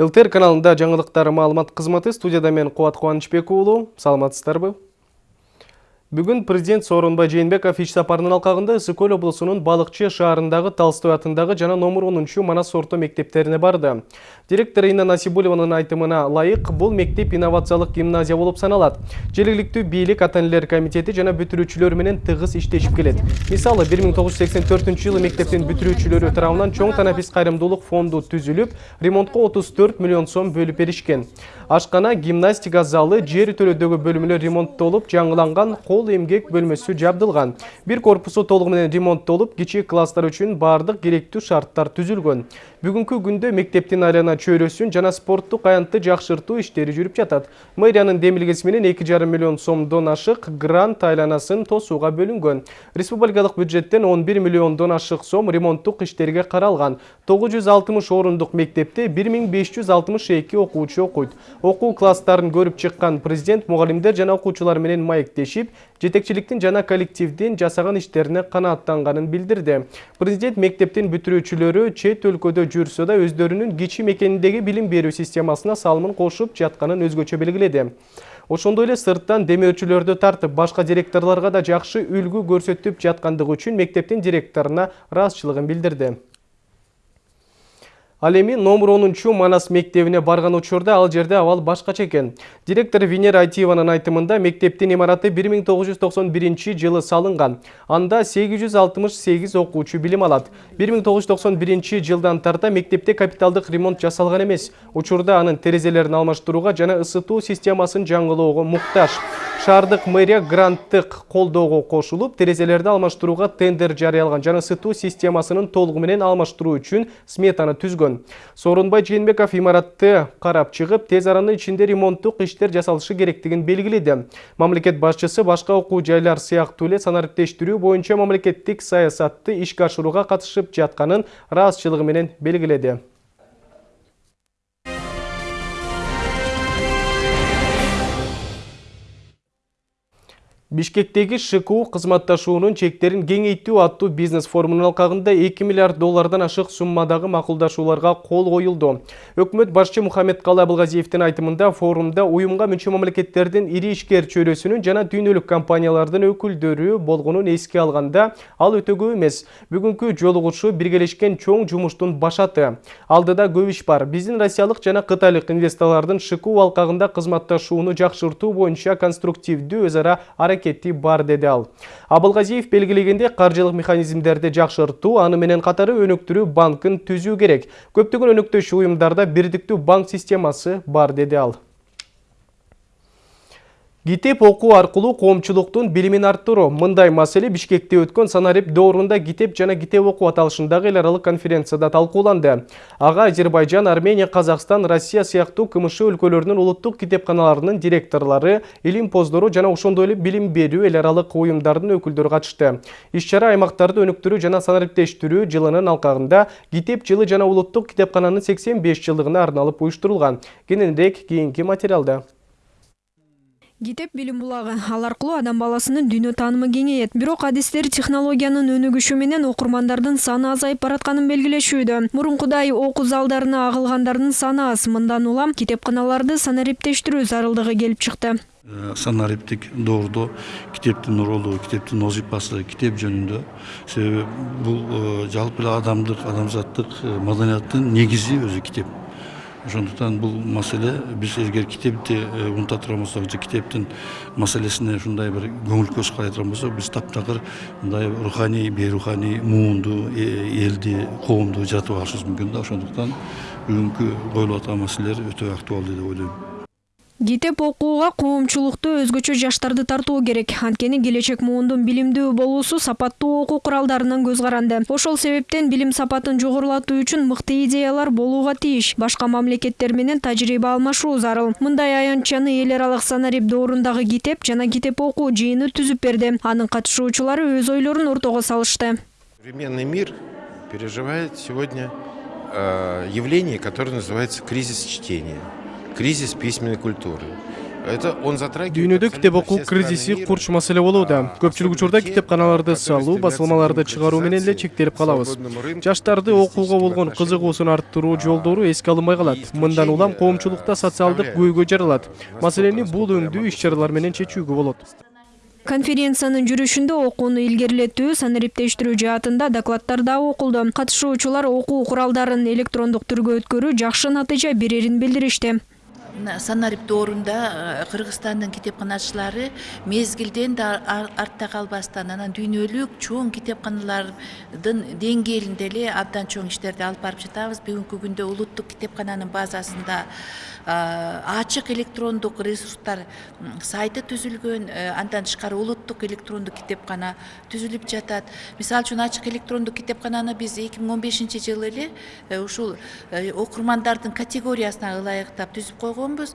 ЛТР каналында жаңылыктар маалымат кызматы студияда мен Куат Кубанычбек уулу. Саламатсыздарбы? Бүгін президент Сооронбай Жээнбеков иш сапарынын алкагында Ысык көл облусунун Балыкчы шаарындагы Толстой атындагы жана номер 10 Манас орто мектептерине барды. Директор Инна Насибулеванын айтымына ылайык, бул мектеп инновациялык гимназия болуп саналат. Желегиликтүү бийлик ата комитети жана бүтүрүүчүлөр менен тыгыз иштешип келет. Мисалы 1984-жылы мектептин бүтүрүүчүлөрү тарабынан чоң танапис кайрымдуулук фонду түзүлүп, ремонтко 34 миллион сом бөлүп беришкен. Ашкана гимнастика залы жер төлөдөгү бөлүмүнө ремонттолуп, жаңыланган кол эмгек бөлмөсү жабдылган бир корпусу толугу менен ремонттолуп кичи класстар үчүн баардык керектүү шарттар түзүлгөн бүгүнкү күндө мектептин арена чөйрөсүн жана спорттук аянтты жакшыртуу иштери жүрүп жатат. Мэриянын демилгеси менен эки жарым миллион сомдон ашык грант айланасын тосууга бөлүнгөн республикалык бюджеттен он бир миллиондон ашык сом ремонттук иштерге жүз алтымыш орундук мектепте бир миң беш жүз алтымыш эки окуучу окуйт окуу класстарын көрүп чыккан президент мугалимдер жана окуучулар менен маектешип жетекчиликтин жана коллективдин жасаган иштерине канааттанганын билдирди президент мектептин бүтүрүүчүлөрү чет өлкөдө жүрсө да өздөрүнүн кичи мекениндеги билим берүү системасына салымын кошуп жатканын өзгөчө белгиледи. Ошондой эле сырттан демөөрчүлөрдү тартып башка директорлорго да жакшы үлгү көрсөтүп жаткандыгы үчүн мектептин директоруна ыраазычылыгын билдирди. Ал эми номер 10 Манас мектебине барган учурда ал жерде абал башкача экен. Директор Венера Айтиеванын айтымында мектептин имараты 1991 жылы салынган. Анда 868 окуучу билим алат. 1991 жылдан тарта мектепте капиталдык ремонт жасалган эмес. Учурда анын терезелерин алмаштырууга жана ысытуу системасын жаңылоого муктаж. Шаардык мэрия гранттык колдоого кошулуп, терезелерди алмаштырууга тендер жарыялган жана ысытуу системасынын толугу менен алмаштыруу үчүн сметаны түзгөн жүргөн сооронбай жээнбеков имаратты карап чыгып тез аранын ичинде ремонттук иштер жасалышы керектигин белгиледи мамлекет башчысы башка окуу жайлар сыяктуу эле санариптештирүү боюнча мамлекеттик саясатты ишке ашырууга катышып жатканын ыраазычылыгы менен Бишкектеги ШКУ кызматташуунун чектерин кеңейтүү аттуу бизнес форумунун алкагында 2 миллиард доллардан ашык суммадагы макулдашууларга кол коюлду. Өкмөт башчы Мухаммед Абылгазиевдин айтымында форумда уюмга мүчө мамлекеттердин ири ишкер чөйрөсүнүн жана дүйнөлүк компаниялардын өкүлдөрү болгонун эске алганда ал өтө көп эмес. Бүгүнкү жолугушуу биргелешкен чоң жумуштун башаты. Алдыда көп иш бар. Биздин россиялык жана кытайлык инвесторлордун ШКУ алкагында кызматташууну жакшыртуу боюнча конструктивдүү өз ара аракети бар деди ал. Абылгазиев белгилегендей каржылык механизмдерди жакшыртуу аны менен катары өнүктүрүү банкын түзүү керек. Көптөгөн өнөктөш уюмдарда бирдиктүү банк системасы бар деди ал. Гитеп окуу аркылуу коомчулуктун билимин арттыруу. Мындай маселе Бишкекте өткөн санарип доорунда Гитеп жана Гитеп окуу аталышындагы эл аралык конференцияда талкууланды. Ага Азербайжан, Армения, Казакстан, Россия сыяктуу КМШ өлкөлөрүнүн улуттук китепканаларынын директорлору, илимпоздору жана ошондой эле билим берүү эл аралык уюмдардын өкүлдөрү катышты. Иш-чара аймактарды өнүктүрүү жана санариптештирүү жылынын алкагында Гитеп жылы жана улуттук китепкананын 85 жылдыгына арналып уюштурулган. Кененирээк кийинки материалда. Гитеп билим булагы ал аркылуу адам баласынын дүйнө таанымы кеңейет бирок адистер технологиянын өнүгүшү менен окурмандардын саны азайып баратканын белгилешүүдө мурункудай окуу залдарына агылгандардын саны аз. Мындан улам китепканаларды санариптештирүү зарылдыгы келип чыкты э, санариптик доордо китептин ролу китептин вазыйфасы китеп жөнүндө себеби бул э, жалпы эле адамдык адамзаттык э, маданияттын негизи өзү китеп ошондуктан бул маселе биз эгер китепти унута турган болсок же китептин маселесине ушундай бир көңүл көз карай турган болсок биз таптакыр мындай руханий бейруханий муунду элди коомду жатып алышыбыз мүмкүн да ошондуктан бүгүнкү коюлуп аткан маселелер өтө актуалдуу деп ойлойм китеп окууга коомчулукту өзгөчө жаштарды тартуу керек. Анткени келечек муундун билимдүү болуусу сапаттуу окуу куралдарынан көз каранды. Ошол себептен билим сапатын жогорулатуу үчүн мыкты идеялар болууга тийиш башка мамлекеттер менен тажрыйба алмашуу зарыл. Мындай аянтчаны эл аралык санарип доорундагы китеп жана китеп окуу жыйыны түзүп берди. Анын катышуучулары өз ойлорун ортого салышты. Современный мир переживает сегодня э, явление которое называется кризис чтения кризис письменной культуры. это он затрагивает дүйнөдө китеп окуу кризиси курч маселе болууда. Көпчүлүк учурда китепканаларды салуу басылмаларды чыгаруу менен эле чектелип калабыз. жаштарды окууга болгон кызыгуусун арттыруу жолдору эске алынбай калат. мындан улам коомчулукта социалдык көйгөй жаралат. маселени бул насколько я өңдүү могу иш чаралар менен чечүүгө болот. Конференциянын жүрүшүндө окууну илгерилетүү санариптештирүү жаатында докладдар дагы окулду. Катышуучулар окуу куралдарын электрондук түргө өткөрүү жакшы натыйжа берерин билдиришти. Мына санариптоорунда э, кыргызстандын китепканачылары мезгилден да ар- артта калбастан анан дүйнөлүк чоң китепканалардын деңгээлинде эле абдан чоң иштерди алып барып жатабыз. Бүгүнкү күндө улуттук китепкананын базасында э, ачык электрондук ресурстар сайты түзүлгөн э, андан тышкары улуттук электрондук китепкана түзүлүп жатат. Мисалы үчүн ачык электрондук китепкананы биз эки миң он бешинчи жылы эле ушул окурмандардын категориясына ылайыктап түзүп койгонбуз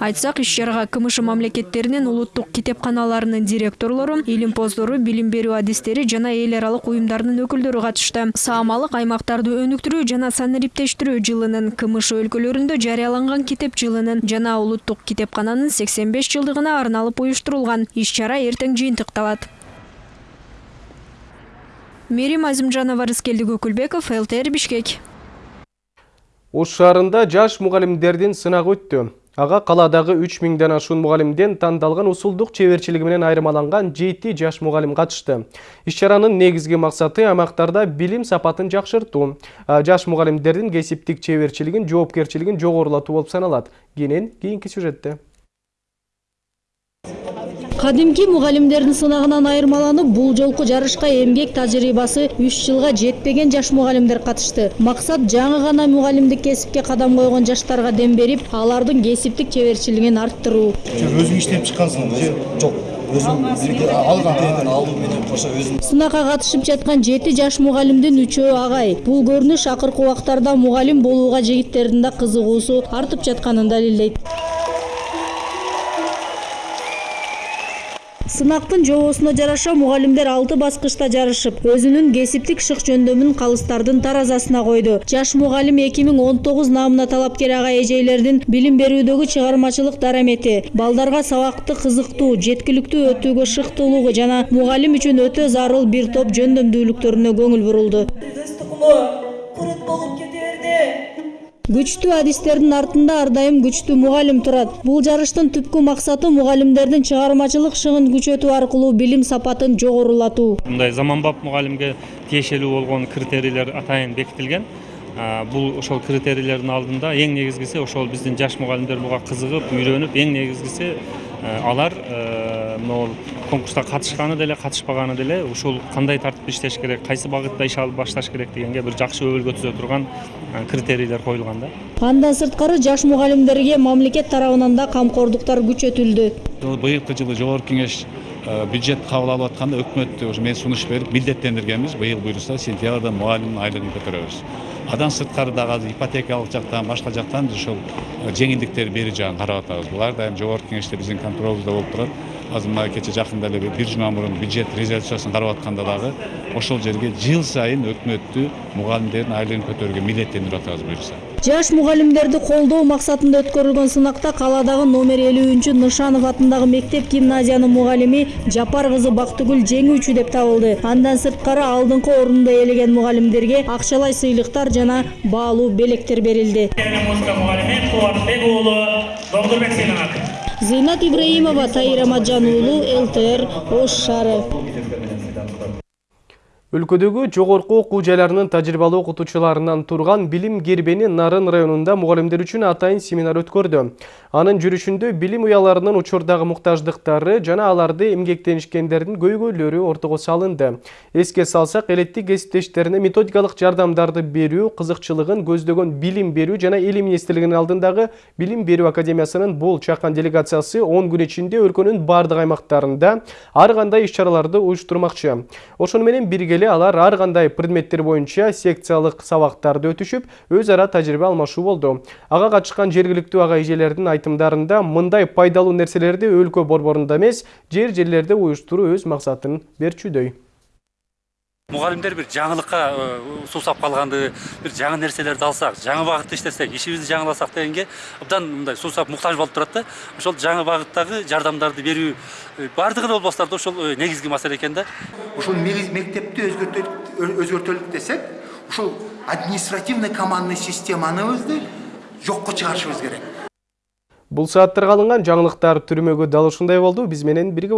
айтсак иш чарага кмш мамлекеттеринин улуттук китепканаларынын директорлору илимпоздору билим берүү адистери жана эл аралык уюмдарынын өкүлдөрү катышты. Саамалык аймактарды өнүктүрүү жана санариптештирүү жылынын кмш өлкөлөрүндө жарыяланган китеп жылынын жана улуттук китепкананын сексен беш жылдыгына арналып уюштурулган. Иш чара эртең жыйынтыкталат. Мерим азимжанова рыскелди көкүлбеков лтр бишкек ош шаарында жаш мугалимдердин сынагы өттү ага калаадагы үч миңден ашуун мугалимден тандалган усулдук чеберчилиги менен айырмаланган жети жаш мугалим катышты иш чаранын негизги максаты аймактарда билим сапатын жакшыртуу А жаш мугалимдердин кесиптик чеберчилигин жоопкерчилигин жогорулатуу болуп саналат кенен кийинки сюжетте. Кадимки мугалимдердин сынагынан айырмаланып бул жолку жарышка эмгек тажрыйбасы үч жылга жетпеген жаш мугалимдер катышты. Максат жаңы гана мугалимдик кесипке кадам койгон жаштарга дем берип алардын кесиптик чеберчилигин арттыруу өзүң иштеп чыккансың же жок сынакка катышып жаткан жети жаш мугалимдин үчөө агай. Бул көрүнүш акыркы убактарда мугалим болууга жигиттердин да кызыгуусу артып жатканын далилдейт сынактын жобосуна жараша мугалимдер алты баскычта жарышып өзүнүн кесиптик шык жөндөмүн калыстардын таразасына койду. Жаш мугалим эки миң он тогуз намына талапкер ага эжейлердин билим берүүдөгү чыгармачылык дарамети балдарга сабакты кызыктуу жеткиликтүү өтүүгө шыктуулугу жана мугалим үчүн өтө зарыл бир топ жөндөмдүүлүктөрүнө көңүл бурулду күчтүү адистердин артында ар дайым күчтүү мугалим турат. Бул жарыштын түпкү максаты мугалимдердин чыгармачылык шыгын күчөтүү аркылуу билим сапатын жогорулатуу. Мындай заманбап мугалимге тиешелүү болгон критерийлер атайын бекитилген. Бул ошол критерийлердин алдында эң негизгиси ошол биздин жаш мугалимдер буга кызыгып үйрөнүп эң негизгиси алар э, могул конкурска катышканы деле катышпаганы деле. Ушул кандай тартипте иштеш керек кайсы багытта иш алып башташ керек дегенге бир жакшы өбөлгө түзө турган критерийлер коюлган да. Андан сырткары жаш мугалимдерге мамлекет тарабынан да камкордуктар күчөтүлдү. Быйылкы жылы жогорку кеңеш бюджет кабыл алып атканда өкмөттү ушу мен сунуш берип милдеттендиргенбиз быйыл буюрса сентябрда мугалимдин айлыгын көтөрөбүз. Андан сырткары дагы азыр ипотекалык жактан башка жактан ошол э, жеңилдиктер берүү жагын карап атабыз булар дайым жогорку кеңеште биздин контролубузда болуп турат азыр мына кече жакында эле бир жума мурун бюджет резолюциясын карап атканда дагы ошол жерге жыл сайын өкмөттү мугалимдердин айлыгын көтөрүүгө милдеттендирип атабыз буюрса жаш мугалимдерди колдоо максатында өткөрүлгөн сынакта калаадагы номер элүүнчү нышанов атындагы мектеп гимназиянын мугалими жапар кызы бактыгүл жеңүүчү деп табылды. Андан сырткары алдыңкы орунду ээлеген мугалимдерге акчалай сыйлыктар жана баалуу белектер берилди. Музыка мугалими кубатбек уулу доңдурбек сыйланат зыйнат ибраимова тайыр аматжан уулу лтр ош шаары өлкөдөгү жогорку окуу жайларынын тажрыйбалуу окутуучуларынан турган билим нарын районунда мугалимдер үчүн атайын семинар өткөрдү анын жүрүшүндө билим уяларынын учурдагы муктаждыктары жана аларды эмгектенишкендердин көйгөйлөрү ортого салынды. Эске салсак элеттик кесиптештерине методикалык жардамдарды берүү кызыкчылыгын көздөгөн билим берүү жана эл министрлигинин алдындагы билим берүү академиясынын бул чакан делегациясы он күн ичинде өлкөнүн бардык аймактарында ар кандай иш чараларды уюштурмакчы. Ошону менен бирге эле алар ар кандай предметтер боюнча секциялык сабактарды өтүшүп өз ара тажрыйба алмашуу болду. Ага катышкан жергиликтүү ага эжелердин айтымдарында мындай пайдалуу нерселерди өлкө борборунда эмес жер жерлерде уюштуруу өз максатын берчүдөй. Мұғалімдер бір жаңылыққа сусап қалғанды бір жаңа нәрселерді алсақ жаңа бағытта іштесек ишибизди жаңыласак дегенге абдан мындай сусап мұқтаж болып тұрады да ошол жаңа бағыттағы жардамдарды берүү баардыгына болбосо да ошол негизги маселе экен да. Ушул мектепти өзгөртөлүк десек ушул административный командный системаныбызды жокко чыгарышыбыз керек. Бұл сааттарға алынған жаңылықтар түрмөгө дал ушундай болду. Биз менен бирге.